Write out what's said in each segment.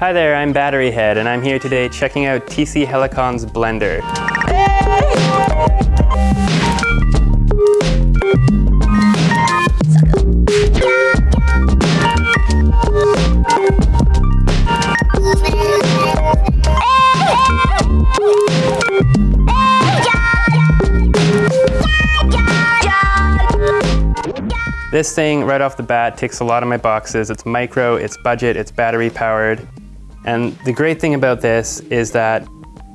Hi there, I'm Battery Head, and I'm here today checking out TC Helicon's Blender. This thing, right off the bat, ticks a lot of my boxes. It's micro, it's budget, it's battery powered. And the great thing about this is that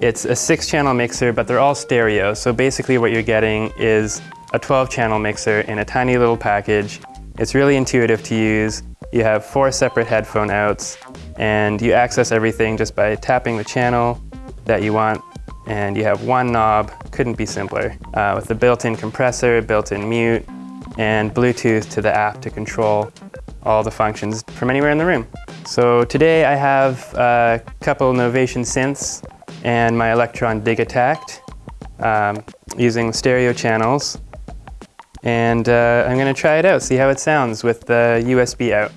it's a six channel mixer, but they're all stereo. So basically what you're getting is a 12 channel mixer in a tiny little package. It's really intuitive to use. You have four separate headphone outs and you access everything just by tapping the channel that you want and you have one knob, couldn't be simpler, uh, with a built-in compressor, built-in mute, and Bluetooth to the app to control all the functions from anywhere in the room. So today I have a couple Novation synths and my Elektron Digitakt um, using stereo channels. And uh, I'm going to try it out, see how it sounds with the USB out.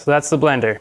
So that's the blender.